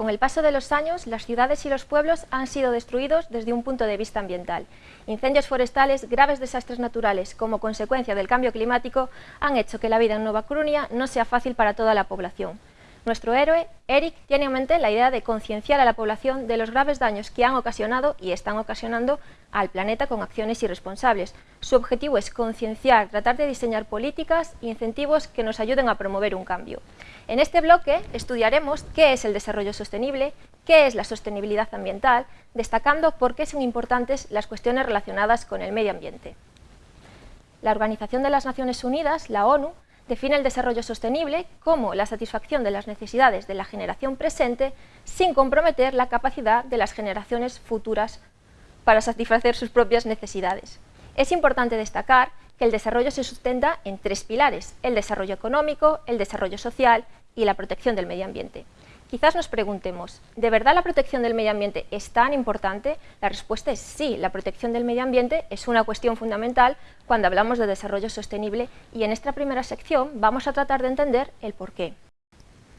Con el paso de los años, las ciudades y los pueblos han sido destruidos desde un punto de vista ambiental. Incendios forestales, graves desastres naturales como consecuencia del cambio climático han hecho que la vida en Nueva Coruña no sea fácil para toda la población. Nuestro héroe, Eric, tiene en mente la idea de concienciar a la población de los graves daños que han ocasionado y están ocasionando al planeta con acciones irresponsables. Su objetivo es concienciar, tratar de diseñar políticas e incentivos que nos ayuden a promover un cambio. En este bloque estudiaremos qué es el desarrollo sostenible, qué es la sostenibilidad ambiental, destacando por qué son importantes las cuestiones relacionadas con el medio ambiente. La Organización de las Naciones Unidas, la ONU, define el desarrollo sostenible como la satisfacción de las necesidades de la generación presente sin comprometer la capacidad de las generaciones futuras para satisfacer sus propias necesidades. Es importante destacar que el desarrollo se sustenta en tres pilares, el desarrollo económico, el desarrollo social y la protección del medio ambiente. Quizás nos preguntemos, ¿de verdad la protección del medio ambiente es tan importante? La respuesta es sí, la protección del medio ambiente es una cuestión fundamental cuando hablamos de desarrollo sostenible y en esta primera sección vamos a tratar de entender el porqué.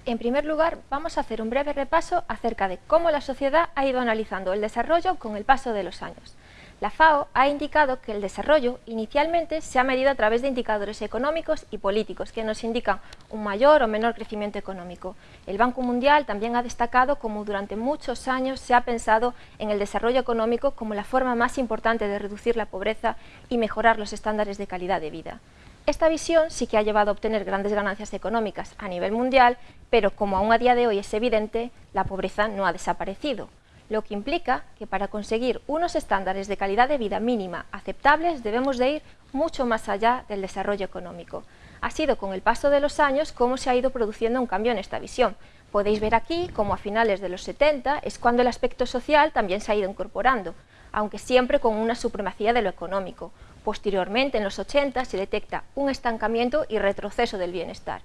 En primer lugar, vamos a hacer un breve repaso acerca de cómo la sociedad ha ido analizando el desarrollo con el paso de los años. La FAO ha indicado que el desarrollo inicialmente se ha medido a través de indicadores económicos y políticos que nos indican un mayor o menor crecimiento económico. El Banco Mundial también ha destacado cómo durante muchos años se ha pensado en el desarrollo económico como la forma más importante de reducir la pobreza y mejorar los estándares de calidad de vida. Esta visión sí que ha llevado a obtener grandes ganancias económicas a nivel mundial, pero como aún a día de hoy es evidente, la pobreza no ha desaparecido lo que implica que para conseguir unos estándares de calidad de vida mínima aceptables debemos de ir mucho más allá del desarrollo económico. Ha sido con el paso de los años cómo se ha ido produciendo un cambio en esta visión. Podéis ver aquí cómo a finales de los 70 es cuando el aspecto social también se ha ido incorporando, aunque siempre con una supremacía de lo económico. Posteriormente, en los 80, se detecta un estancamiento y retroceso del bienestar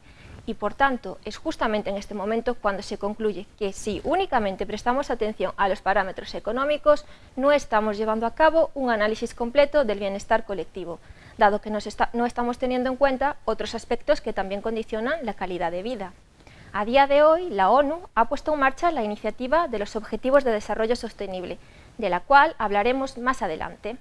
y por tanto es justamente en este momento cuando se concluye que si únicamente prestamos atención a los parámetros económicos no estamos llevando a cabo un análisis completo del bienestar colectivo, dado que no estamos teniendo en cuenta otros aspectos que también condicionan la calidad de vida. A día de hoy, la ONU ha puesto en marcha la iniciativa de los Objetivos de Desarrollo Sostenible, de la cual hablaremos más adelante.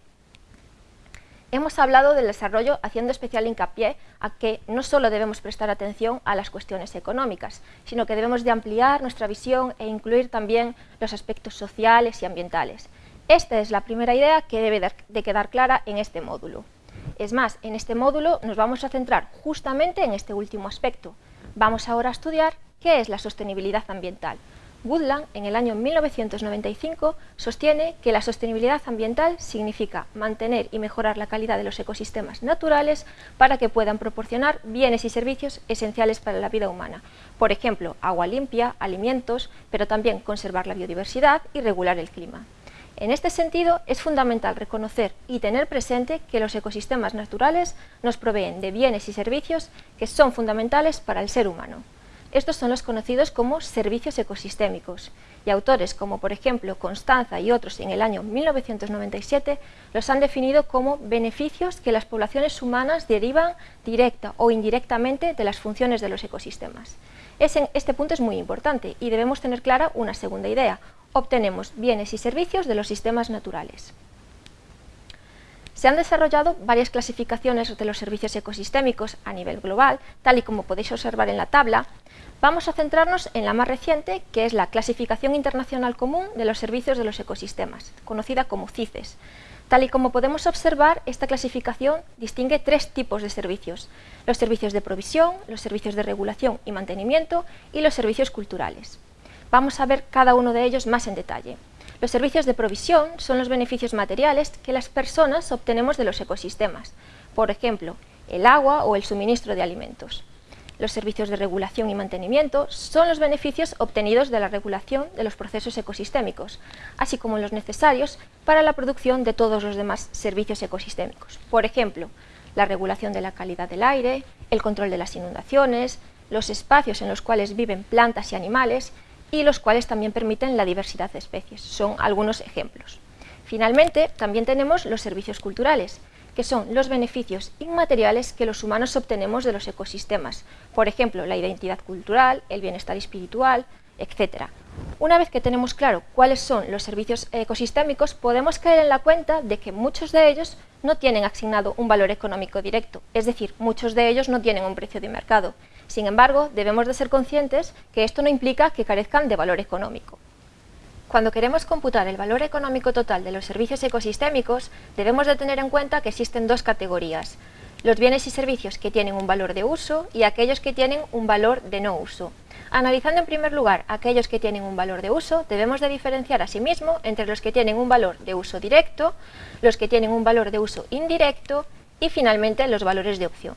Hemos hablado del desarrollo haciendo especial hincapié a que no solo debemos prestar atención a las cuestiones económicas, sino que debemos de ampliar nuestra visión e incluir también los aspectos sociales y ambientales. Esta es la primera idea que debe de quedar clara en este módulo. Es más, en este módulo nos vamos a centrar justamente en este último aspecto. Vamos ahora a estudiar qué es la sostenibilidad ambiental, Woodland, en el año 1995, sostiene que la sostenibilidad ambiental significa mantener y mejorar la calidad de los ecosistemas naturales para que puedan proporcionar bienes y servicios esenciales para la vida humana. Por ejemplo, agua limpia, alimentos, pero también conservar la biodiversidad y regular el clima. En este sentido, es fundamental reconocer y tener presente que los ecosistemas naturales nos proveen de bienes y servicios que son fundamentales para el ser humano. Estos son los conocidos como servicios ecosistémicos y autores como por ejemplo Constanza y otros en el año 1997 los han definido como beneficios que las poblaciones humanas derivan directa o indirectamente de las funciones de los ecosistemas. este punto es muy importante y debemos tener clara una segunda idea. Obtenemos bienes y servicios de los sistemas naturales. Se han desarrollado varias clasificaciones de los servicios ecosistémicos a nivel global, tal y como podéis observar en la tabla, Vamos a centrarnos en la más reciente, que es la Clasificación Internacional Común de los Servicios de los Ecosistemas, conocida como CICES. Tal y como podemos observar, esta clasificación distingue tres tipos de servicios, los servicios de provisión, los servicios de regulación y mantenimiento y los servicios culturales. Vamos a ver cada uno de ellos más en detalle. Los servicios de provisión son los beneficios materiales que las personas obtenemos de los ecosistemas, por ejemplo, el agua o el suministro de alimentos. Los servicios de regulación y mantenimiento son los beneficios obtenidos de la regulación de los procesos ecosistémicos, así como los necesarios para la producción de todos los demás servicios ecosistémicos. Por ejemplo, la regulación de la calidad del aire, el control de las inundaciones, los espacios en los cuales viven plantas y animales y los cuales también permiten la diversidad de especies. Son algunos ejemplos. Finalmente, también tenemos los servicios culturales, que son los beneficios inmateriales que los humanos obtenemos de los ecosistemas, por ejemplo, la identidad cultural, el bienestar espiritual, etc. Una vez que tenemos claro cuáles son los servicios ecosistémicos, podemos caer en la cuenta de que muchos de ellos no tienen asignado un valor económico directo, es decir, muchos de ellos no tienen un precio de mercado. Sin embargo, debemos de ser conscientes que esto no implica que carezcan de valor económico. Cuando queremos computar el valor económico total de los servicios ecosistémicos, debemos de tener en cuenta que existen dos categorías, los bienes y servicios que tienen un valor de uso y aquellos que tienen un valor de no uso. Analizando en primer lugar aquellos que tienen un valor de uso, debemos de diferenciar asimismo entre los que tienen un valor de uso directo, los que tienen un valor de uso indirecto y finalmente los valores de opción.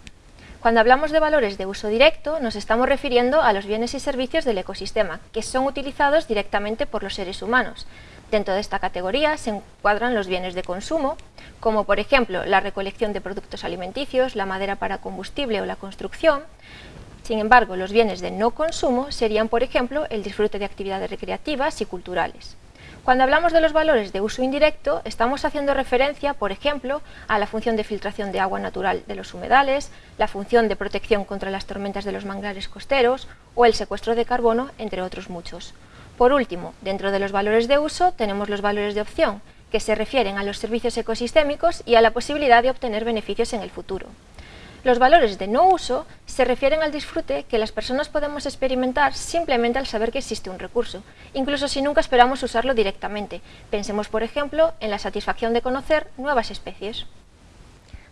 Cuando hablamos de valores de uso directo, nos estamos refiriendo a los bienes y servicios del ecosistema, que son utilizados directamente por los seres humanos. Dentro de esta categoría se encuadran los bienes de consumo, como por ejemplo la recolección de productos alimenticios, la madera para combustible o la construcción. Sin embargo, los bienes de no consumo serían, por ejemplo, el disfrute de actividades recreativas y culturales. Cuando hablamos de los valores de uso indirecto, estamos haciendo referencia, por ejemplo, a la función de filtración de agua natural de los humedales, la función de protección contra las tormentas de los manglares costeros o el secuestro de carbono, entre otros muchos. Por último, dentro de los valores de uso tenemos los valores de opción, que se refieren a los servicios ecosistémicos y a la posibilidad de obtener beneficios en el futuro. Los valores de no uso se refieren al disfrute que las personas podemos experimentar simplemente al saber que existe un recurso, incluso si nunca esperamos usarlo directamente. Pensemos, por ejemplo, en la satisfacción de conocer nuevas especies.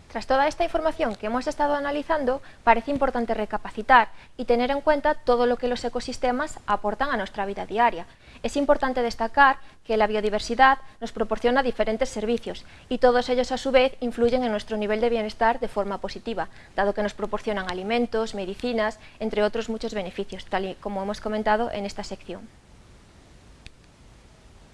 Tras toda esta información que hemos estado analizando, parece importante recapacitar y tener en cuenta todo lo que los ecosistemas aportan a nuestra vida diaria. Es importante destacar que la biodiversidad nos proporciona diferentes servicios y todos ellos a su vez influyen en nuestro nivel de bienestar de forma positiva, dado que nos proporcionan alimentos, medicinas, entre otros muchos beneficios, tal y como hemos comentado en esta sección.